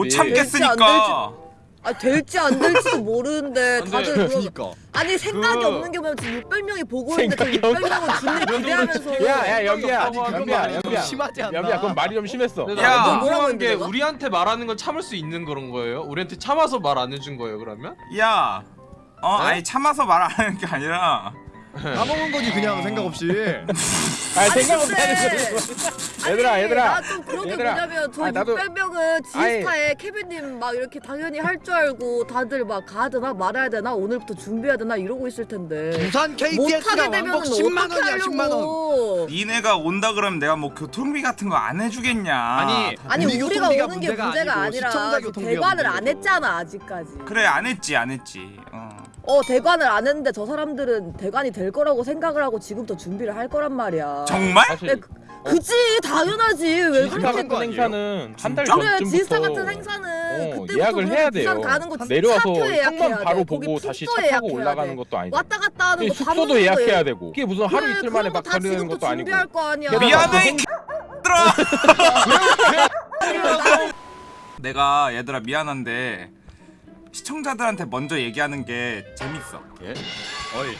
못 될지 참겠으니까. 아 될지 안 될지도 모르는데 안 다들 돼. 그러 그니까 아니 생각이 그- 없는 게 뭐냐면 지금 600명이 보고 있는데 그 생각이 600명은 준비 기대하면서 야야 말이 좀 연비야 심하지 않나? 연비야 그건 말이 좀 심했어 야. 했는데, 게 내가? 우리한테 말하는 건 참을 수 있는 그런 거예요? 우리한테 참아서 말 안 해준 거예요, 그러면? 야. 어, 네? 아니 참아서 말 안 하는 게 아니라 까먹은 거지 그냥 생각 없이 아 생각 근데- 못하는 거 얘들아 얘들아 나좀 그런 게 얘들아. 뭐냐면 저 아니, 나도- 600명은 지스타에 케빈님 막 이렇게 당연히 할 줄 알고 다들 막 가야 되나 말아야 되나 오늘부터 준비해야 되나 이러고 있을 텐데 부산 못하게 KTX가 되면 왕복 10만 어떻게 원이야 10만 원 하려고 니네가 온다 그러면 내가 뭐 교통비 같은 거 안 해주겠냐. 아니, 아니 우리 우리가 교통비가 오는 게 문제가 문제가 아니고 아니라 시청자 교통비가 대관을 안 문제고. 했잖아 아직까지 그래 안 했지 안 했지. 어. 어 대관을 안 했는데 저 사람들은 대관이 될 거라고 생각을 하고 지금부터 준비를 할 거란 말이야 정말? 네, 그, 그치 당연하지 왜 그렇게 거 아니에요? 행사는 한달 진짜? 그래 전쯤부터 지스타 같은 행사는 어, 그때부터 예약을 해야 돼요. 가는 거 내려와서 돼. 바로 보고 다시 차 타고 올라가는 돼. 것도 아니고 왔다 갔다 하는 이 거밥 숙소도 예약해야 거예요. 되고 그게 무슨 하루 그래, 이틀 만에 막 가는 것도 아니고 거 게다가 미안해 이그 들어. 내가 얘들아 미안한데 시청자들한테 먼저 얘기하는 게 재밌어. 예? 어이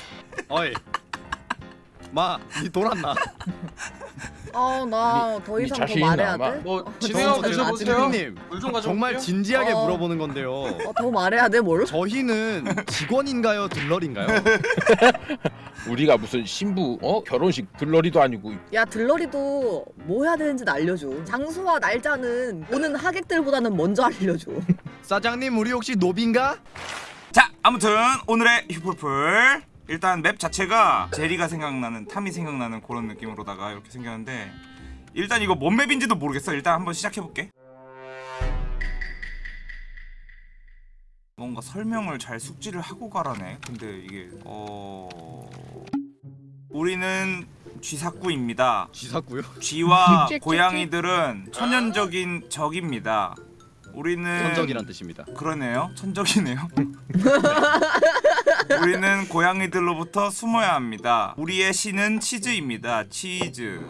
어이 마니 돌았나? 아나더 니 이상 더 말해야 돼? 뭐 진행하고 저- 드셔보세요. 가져올게요. 정말 진지하게 어. 물어보는 건데요 어, 더 말해야 돼 뭘? 저희는 직원인가요 들러리인가요? 우리가 무슨 신부 어 결혼식 들러리도 아니고 야 들러리도 뭐 해야 되는지 알려줘 장소와 날짜는 오는 하객들보다는 먼저 알려줘 사장님 우리 혹시 노비인가? 자 아무튼 오늘의 휴풀풀 일단 맵 자체가 제리가 생각나는 탐이 생각나는 그런 느낌으로다가 이렇게 생겼는데 일단 이거 뭔 맵인지도 모르겠어 일단 한번 시작해볼게 뭔가 설명을 잘 숙지를 하고 가라네 근데 이게 어... 우리는 쥐사꾸입니다 쥐사구요? 쥐와. 고양이들은 천연적인 적입니다 우리는 천적이란 뜻입니다 그러네요. 천적이네요. 우리는 고양이들로부터 숨어야 합니다. 우리의 신은 치즈입니다. 치즈.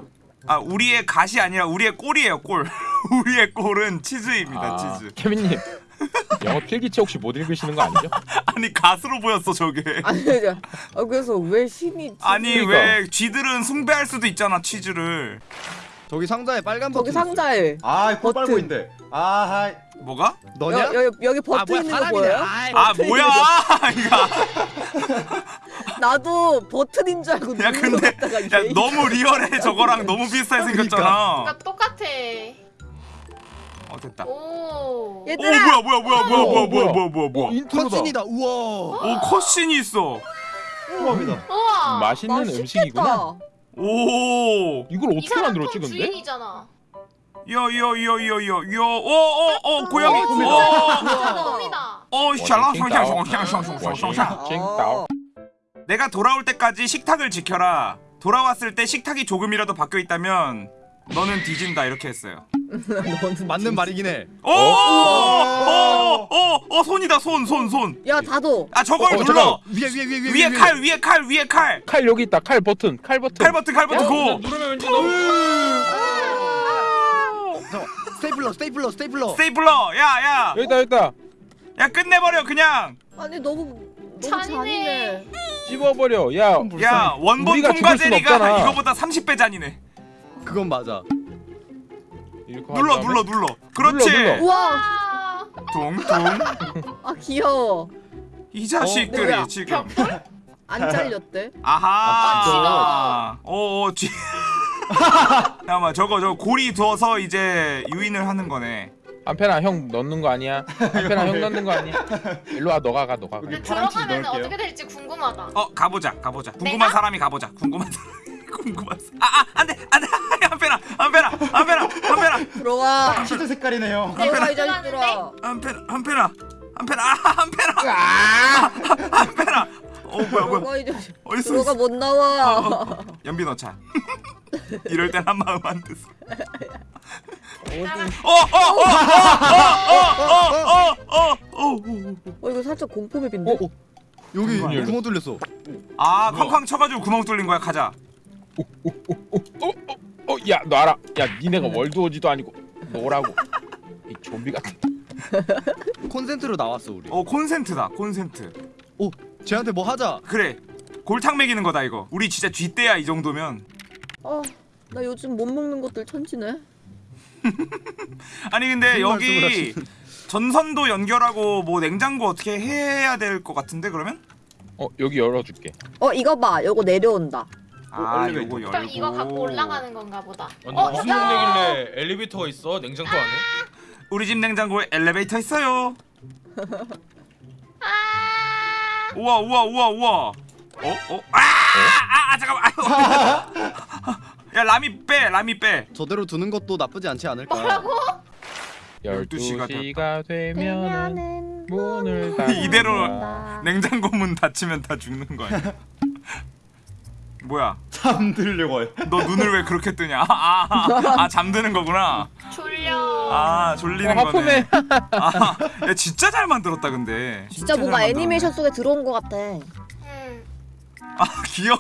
아, 우리의 갓이 아니라 우리의 꼴이에요, 꼴. 우리의 꼴은 치즈입니다, 아, 치즈. 케빈님 영어 필기체 혹시 못 읽으시는 거 아니죠? 아니, 갓으로 보였어, 저게. 아니 저- 아, 그래서 왜 신이 아니. 왜 쥐들은 숭배할 수도 있잖아, 치즈를. 저기 상자에 빨간 저기 버튼 있어요. 상자에 아, 코 버튼. 빨고 있는데. 아, 하이. 뭐가? 너냐? 여, 여, 여기 아 버튼 뭐야 있는 거 보여요? 아이, 아, 버튼 뭐야! 이거. 나도 버튼인 줄 알고 야, 근데, 야, 너무 리얼해. 저거랑 너무 비슷하게 생겼잖아. 그러니까 똑같아. 어, 됐다. 오. 오, 얘들아 뭐야, 뭐야, 뭐야, 뭐야, 뭐야, 뭐야, 뭐야, 뭐야, 뭐야. 인트로다 cutscene이다 우와 오, cutscene이 있어. 우와. 맛있는 맛있겠다. 음식이구나 오 이걸 어떻게 만들었지 근데? 주인이잖아. 요요요요요요오오오 어, 어, 어, 고양이 꿈이다. 오 샬라샹샹샹샹샹샹샹 내가 돌아올 때까지 식탁을 지켜라. 돌아왔을 때 식탁이 조금이라도 바뀌어 있다면 너는 뒤진다 이렇게 했어요. 맞는 말이긴 해. 오! 오! 오! 오 손이다 손 손손아 야 다도. 저걸 어, 눌러. 잠깐만. 위에 위에 위에 위에 위에 칼 위에 칼 위에 칼. 칼 여기 있다. 칼 버튼 칼 버튼. 칼 버튼 칼 버튼 go. 누르면 왠지 너무 저, 스테이플러 스테이플러 스테이플러. 스테이플러 야야야 여기다 여기다. 끝내버려 그냥. 아니 너무 너무 잔인해. 잔인해. 씹어버려. 야. 야 원본 우리가 통과 제리가. 이거보다 30배 잔인해 그건 맞아. 눌러 눌러 눌러. 그렇지. 눌러, 눌러. 우와 아. 아 귀여워. 이 자식들이 뭐야? 지금. 안 잘렸대? 아하. 어어 쥐 잠깐만 저거 저 고리 두어서 이제 유인을 하는 거네. 한편아 형 넣는 거 아니야? 한편아 형 넣는 거 아니야? 일로 와 너가 가 너가 가. 근데 파란치 들어가면. 어떻게 될지 궁금하다. 어 가보자 가보자. 궁금한 내가? 사람이 가보자. 궁금한 사람 궁금한 사람 아아 안 돼 안돼. 한편아 한편아 한편아 한편아 들어와. 치즈 색깔이네요. 들어와 이 들어가는데? 자식들아 한편아 한편아 한편아 아 한편아! 한편아 어 뭐야 뭐야. 들어가 이 자식 어딨어? 들어가 못 나와. 연비 넣자. 이럴 땐 한 마음 안 됐어 어디? 어 어 어 어 어 어 어 어 어어아 어 이거 살짝 공포 맵인데? 어, 어. 여기 문이 열려. 구멍 뚫렸어. 아, 쾅쾅 쳐가지고 구멍 뚫린 거야. 가자. 어 야 놔라 야 니네가 월드워지도 아니고 노라고 이 좀비 같은 콘센트로 나왔어 우리. 어 콘센트다 콘센트 오, 쟤한테 뭐 하자. 그래 골탕 먹이는 거다 이거 우리 진짜 쥐떼야 이 정도면 어, 나 요즘 못 먹는 것들 천지네. 아니 근데 여기 전선도 연결하고 뭐 냉장고 어떻게 해야 될 것 같은데 그러면? 어 여기 열어줄게. 어, 이거 봐. 요거 내려온다. 아 엘리베이터. 요거 열고 그럼 이거 갖고 올라가는 건가 보다. 근데 어, 무슨. 동네길래 엘리베이터가 있어? 냉장고 안에? 우리 집 냉장고에 엘리베이터 있어요 아, 우와 우와 우와 우와 어? 어? 아! 아, 아 잠깐만 아유. 야 라미 빼 라미 빼 저대로 두는 것도 나쁘지 않지 않을까? 뭐라고? 12시가 12시가 되면은 문을 닫 이대로 냉장고 문 닫히면 다 죽는 거야 뭐야 잠들려고 해요. 너 눈을 왜 그렇게 뜨냐 아, 아, 아, 아 잠드는 거구나 졸려. 아 졸리는 어, 거네. 아, 야 진짜 잘 만들었다 근데 진짜 뭔가 잘 만들었네. 애니메이션 속에 들어온 것 같아. 음. 아 귀여워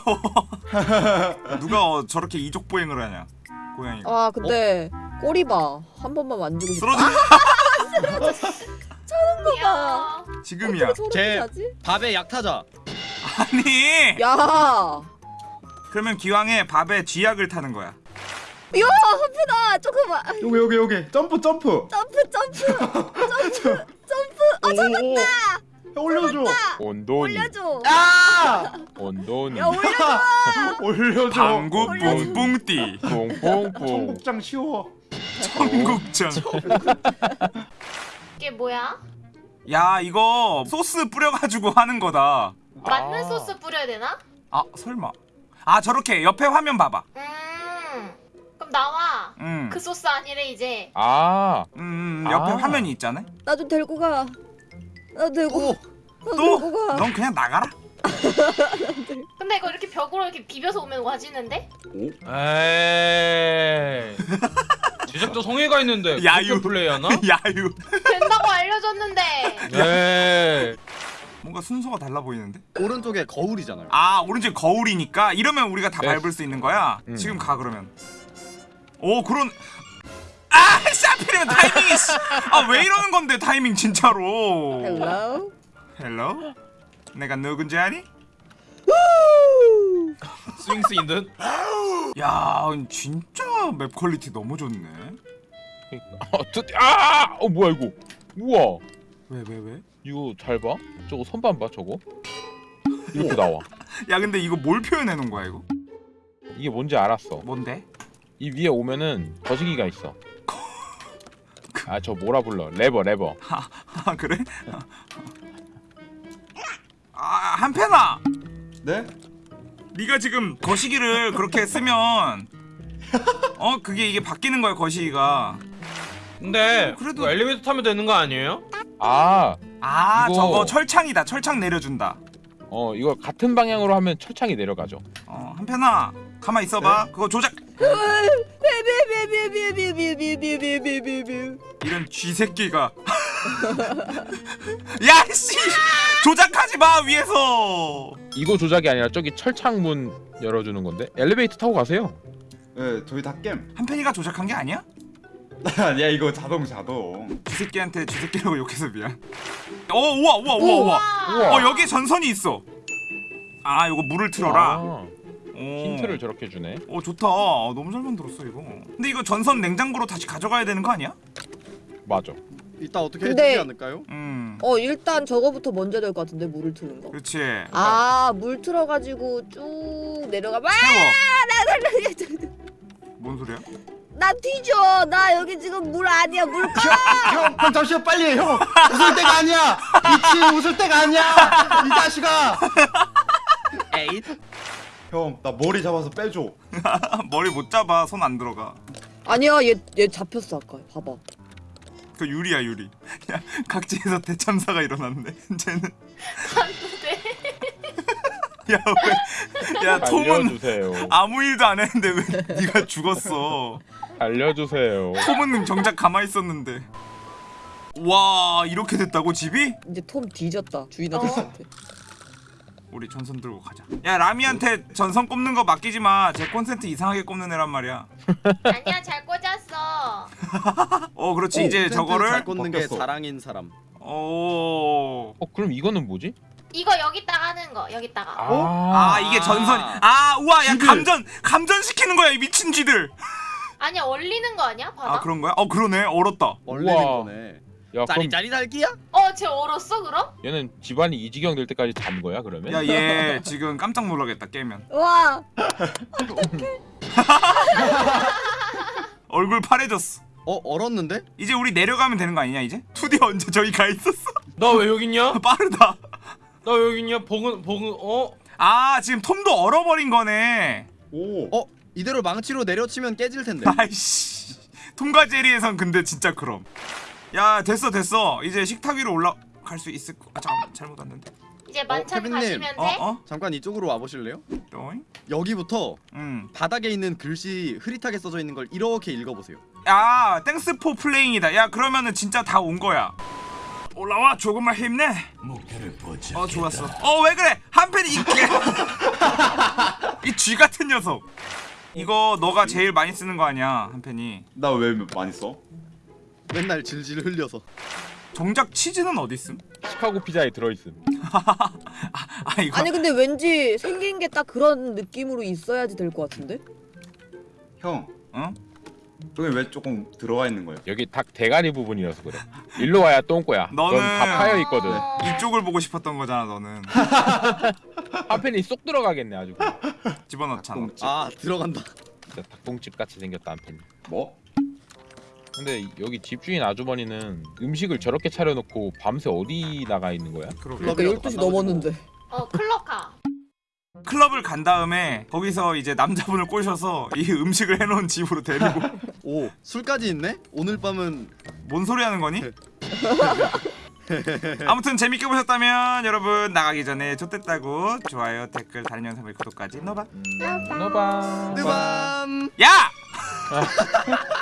누가 어, 저렇게 이족 보행을 하냐 고양이가 아, 근데 꼬리 봐. 한 번만 만지고 싶다. 쓰러져 귀여워. 지금이야 어떻게 저렇게 쟤- 자지? 밥에 약 타자. 아니 야, 그러면 기왕에 밥에 쥐약을 타는 거야 야, 한편아, 조금만. 여기 여기 여기 점프 점프. 점프, 점프, 점프, 점프. 아, 잡았다. 올려줘. 온돈이 올려줘. 아! 온돈이 야, 올려줘. 올려줘. 방구. 뿡뿡띠 뽕뽕뽕. 청국장 쉬워. 청국장 이게 뭐야? 야 이거 소스 뿌려가지고 하는 거다 맞는 아. 소스 뿌려야 되나? 아 설마 아 저렇게 옆에 화면 봐봐 음. 그럼 나와. 음, 그 소스 아니래 이제. 아 음 옆에 아. 화면이 있잖아 나 좀 데리고 가. 나 데리고. 나 또? 데리고 가. 넌 그냥 나가라 근데 이거 이렇게 벽으로 이렇게 비벼서 오면 와지는데? 에이. 제작자 성애가 있는데 야유. 플레이하나? 야유 된다고 알려줬는데. 에이. 뭔가 순서가 달라 보이는데 오른쪽에 거울이잖아요. 아 오른쪽 거울이니까 이러면 우리가 다 네. 밟을 수 있는 거야 음. 지금 가 그러면 오 그런 아 하필이면 타이밍이 아왜 이러는 건데 타이밍 진짜로 Hello. Hello 내가 누군지 아니? 스윙스 인 듯. 야 진짜 map quality 너무 좋네 아, 아! 어 뭐야 이거? 우와. 왜 왜 왜? 이거 잘 봐. 저거 선반 봐 저거. 이렇게 나와. 야 근데 이거 뭘 표현해 놓은 거야 이거? 이게 뭔지 알았어. 뭔데? 이 위에 오면은 거시기가 있어. 아 저 뭐라 불러? 레버 레버. 아 그래? 아 한편아 네? 네가 지금 거시기를 그렇게 쓰면 어 그게 이게 바뀌는 거야 거시기가 근데 그래도- 그래도 엘리베이터 타면 되는 거 아니에요? 아, 아 이거... 저거 철창이다. 철창 내려준다. 어 이거 같은 방향으로 하면 철창이 내려가죠. 어 한편아 가만 있어봐. 네? 그거 조작. 이런 쥐새끼가. 야씨! 조작하지 마 위에서. 이거 조작이 아니라 저기 철창문 열어주는 건데? 엘리베이터 타고 가세요. 네 저희 다깸. 한편이가 조작한 게 아니야? 아니야 이거 자동 자동. 쥐새끼한테 쥐새끼라고 욕해서 미안 어 우와 우와 우와 우와 우와. 어 여기 전선이 있어 아 이거 물을 틀어라 아, 오. 힌트를 저렇게 주네. 어 좋다 어, 너무 잘 만들었어 이거 근데 이거 전선 냉장고로 다시 가져가야 되는 거 아니야? 맞아. 이따 어떻게 근데- 해주지 않을까요? 음 어 일단 저거부터 먼저 될 것 같은데 물을 트는 거. 그렇지 아물 틀어가지고 쭉 내려가. 봐. 채워 뭔 소리야? 나 뒤져. 나 여기 지금 물 아니야 물. 형, 형 잠시만 빨리 해, 형. 웃을 때가 아니야. 미친 웃을 때가 아니야. 이 자식아. 에잇. 형, 나 머리 잡아서 빼줘. 머리 못 잡아 손 안 들어가 아니야 얘 얘 잡혔어 아까. 봐봐. 그 유리야 유리 야 각지에서 대참사가 일어났네 쟤는. 야 왜 야 톰은 알려주세요. 아무 일도 안 했는데 왜 네가 죽었어 알려주세요. 톰은 정작 가만히 있었는데 와 이렇게 됐다고 집이? 이제 톰 뒤졌다 어. 주인 아저씨한테. 우리 전선 들고 가자 야 라미한테 전선 꼽는 거 맡기지 마 제 콘센트 이상하게 꼽는 애란 말이야 아니야 잘 꽂았어. 어 그렇지 오, 이제 저거를 잘 꽂는 게 벗겼어. 자랑인 사람. 어. 어 그럼 이거는 뭐지? 이거 여기다가 하는 거 여기다가. 아 이게 전선 아 우와 야 쥐들. 감전 감전 시키는 거야 이 미친 쥐들 아니야 얼리는 거 아니야 바다? 아 그런 거야 어 그러네 얼었다 얼리는 우와. 거네. 야 그럼 짜리짜리 달기야? 어쟤 얼었어 그럼? 얘는 집안이 이 지경 될 때까지 잔 거야 그러면? 야 얘 지금 깜짝 놀라겠다 깨면 와 얼굴 파래졌어 어 얼었는데? 이제 우리 내려가면 되는 거 아니냐 이제? 투디 언제 저기 가 있었어? 나 왜 여기 있냐? 빠르다 나왜 여기 있냐? 버그 버그 어? 아 지금 톰도 얼어버린 거네 오. 어 이대로 망치로 내려치면 깨질 텐데. 아이씨 톰과 제리에선 근데 진짜 그럼 야 됐어 됐어 이제 식탁 위로 올라갈 수 있을 거... 아 잠깐만 잘못 왔는데 이제 만찬 케빈님. 가시면 어? 돼? 어? 잠깐 이쪽으로 와 보실래요? 또잉? 여기부터 음. 바닥에 있는 글씨 흐릿하게 써져 있는 걸 이렇게 읽어보세요. 야 Thanks for playing이다 야 그러면은 진짜 다 온 거야 올라와 조금만 힘내 어 좋았어 어 왜 그래 한편이 이게 이쥐 같은 녀석 이거 너가 제일 많이 쓰는 거 아니야 한편이 나 왜 많이 써? 맨날 질질 흘려서. 정작 치즈는 어디 있음? 시카고 피자에 들어있음. 아 이거 아니 근데 왠지 생긴 게 딱 그런 느낌으로 있어야지 될 것 같은데? 형. 응? 저기 왜 조금 들어와 있는 거예요? 여기 닭 대가리 부분이라서 그래. 일로 와야 똥꼬야. 너는- 넌다 파여 있거든. 어... 이쪽을 보고 싶었던 거잖아 너는 한편이 쏙 들어가겠네 아주. 집어넣잖아 닭똥집. 아 들어간다. 진짜 닭똥집 같이 생겼다 한편이. 뭐? 근데 여기 집주인 아주머니는 음식을 저렇게 차려놓고 밤새 어디 나가 있는 거야? 그러게 그러니까 클럽이라도 12시 갔나 보지 넘었는데 어 클럽 가. 클럽을 간 다음에 거기서 이제 남자분을 꼬셔서 이 음식을 해놓은 집으로 데리고 오 술까지 있네? 오늘 밤은 뭔 소리 하는 거니? 아무튼 재밌게 보셨다면 여러분 나가기 전에 좋댔다고 좋아요 댓글 다른 영상을 구독까지 넣어봐 음, 너봐. 뜨밤. 야!